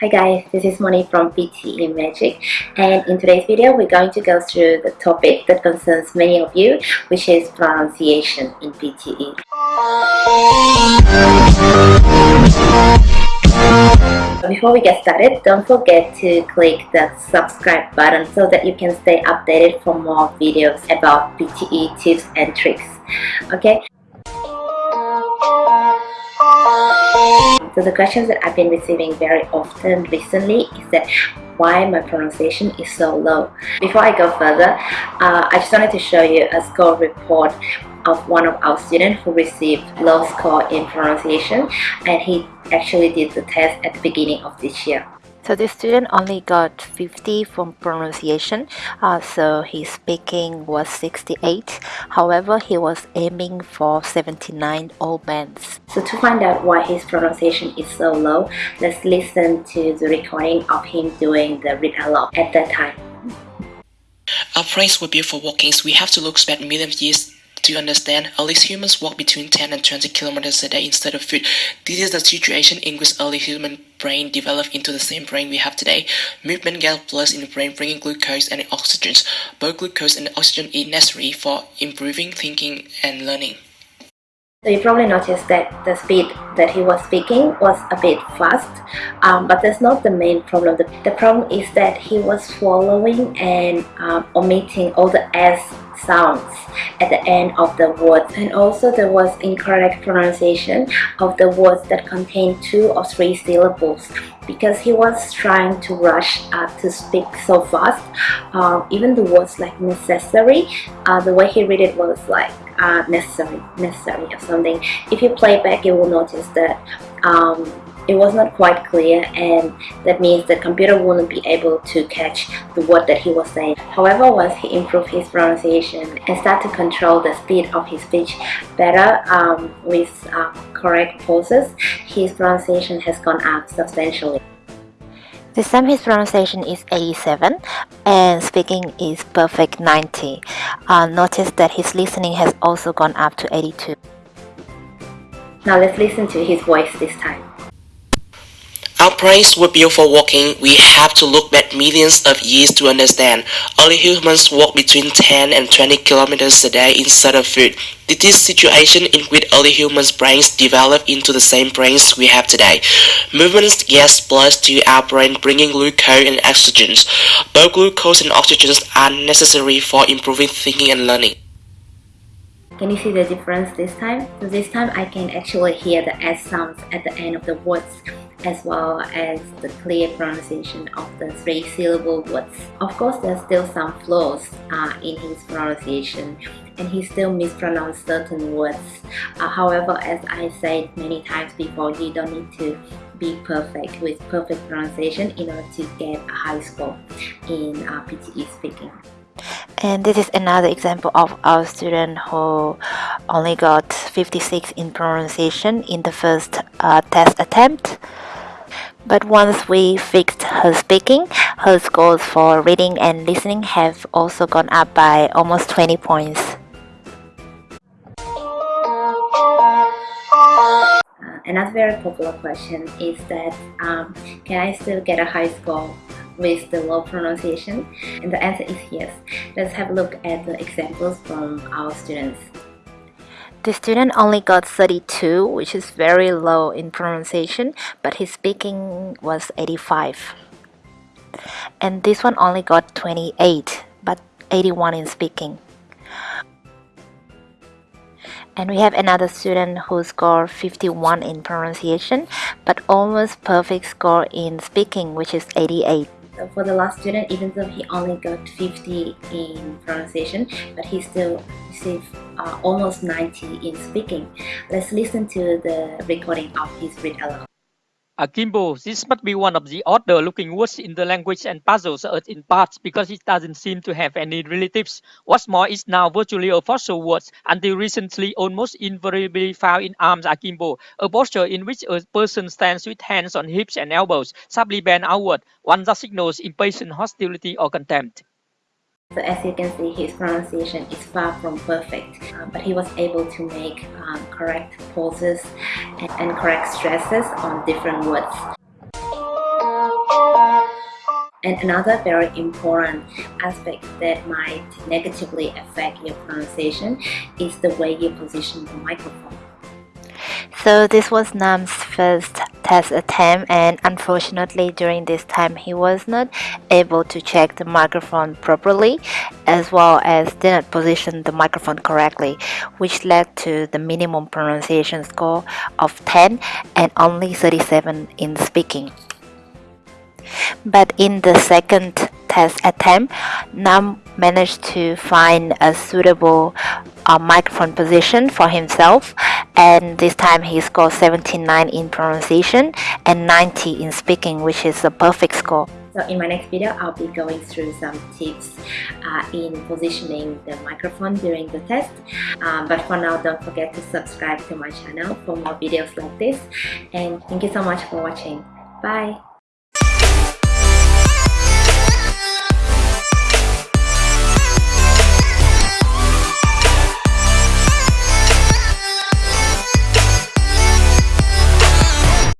Hi guys, this is Moni from PTE Magic and in today's video we're going to go through the topic that concerns many of you which is pronunciation in PTE. Before we get started, don't forget to click the subscribe button so that you can stay updated for more videos about PTE tips and tricks. Okay? So the questions that I've been receiving very often recently is that why my pronunciation is so low. Before I go further, uh, I just wanted to show you a score report of one of our students who received low score in pronunciation and he actually did the test at the beginning of this year. So this student only got 50 from pronunciation, uh, so his speaking was 68. However, he was aiming for 79 all bands. So to find out why his pronunciation is so low, let's listen to the recording of him doing the read aloud at that time. Our brains were built for walking, so we have to look back millions years to understand, early humans walk between 10 and 20 kilometers a day instead of foot. This is the situation in which early human brain developed into the same brain we have today. Movement gets blood in the brain bringing glucose and oxygen. Both glucose and oxygen are necessary for improving thinking and learning. So you probably noticed that the speed that he was speaking was a bit fast, um, but that's not the main problem. The, the problem is that he was swallowing and um, omitting all the S sounds at the end of the words. And also there was incorrect pronunciation of the words that contain two or three syllables because he was trying to rush uh, to speak so fast. Uh, even the words like necessary uh, the way he read it was like uh, necessary necessary or something. If you play back you will notice that um, it was not quite clear and that means the computer wouldn't be able to catch the word that he was saying. However, once he improved his pronunciation and started to control the speed of his speech better um, with uh, correct pauses, his pronunciation has gone up substantially. This time his pronunciation is 87 and speaking is perfect 90. Uh, notice that his listening has also gone up to 82. Now let's listen to his voice this time. Our brains were built for walking, we have to look back millions of years to understand. Early humans walked between 10 and 20 kilometers a day instead of foot. This situation in which early humans' brains developed into the same brains we have today. Movements get blood to our brain bringing glucose and oxygen. Both glucose and oxygen are necessary for improving thinking and learning. Can you see the difference this time? So this time I can actually hear the S sounds at the end of the words as well as the clear pronunciation of the three syllable words. Of course, there's still some flaws uh, in his pronunciation and he still mispronounced certain words. Uh, however, as I said many times before, you don't need to be perfect with perfect pronunciation in order to get a high score in uh, PTE speaking. And this is another example of our student who only got 56 in pronunciation in the first uh, test attempt. But once we fixed her speaking, her scores for reading and listening have also gone up by almost 20 points. Another very popular question is that um, can I still get a high score with the low pronunciation? And the answer is yes. Let's have a look at the examples from our students. The student only got 32, which is very low in pronunciation, but his speaking was 85. And this one only got 28, but 81 in speaking. And we have another student who scored 51 in pronunciation, but almost perfect score in speaking, which is 88. So for the last student, even though he only got 50 in pronunciation, but he still received uh, almost 90 in speaking. Let's listen to the recording of his read aloud. Akimbo, this must be one of the odder looking words in the language and puzzles earth in parts because it doesn't seem to have any relatives. What's more, it's now virtually a fossil word until recently almost invariably found in arms akimbo, a posture in which a person stands with hands on hips and elbows, sharply bent outward, one that signals impatient hostility or contempt. So as you can see, his pronunciation is far from perfect, uh, but he was able to make um, correct pauses and, and correct stresses on different words. And another very important aspect that might negatively affect your pronunciation is the way you position the microphone. So this was Nam's first test attempt and unfortunately during this time he was not able to check the microphone properly as well as did not position the microphone correctly which led to the minimum pronunciation score of 10 and only 37 in speaking. But in the second test attempt, Nam managed to find a suitable uh, microphone position for himself and this time he scored 79 in pronunciation and 90 in speaking which is a perfect score. So in my next video, I'll be going through some tips uh, in positioning the microphone during the test. Um, but for now, don't forget to subscribe to my channel for more videos like this. And thank you so much for watching. Bye!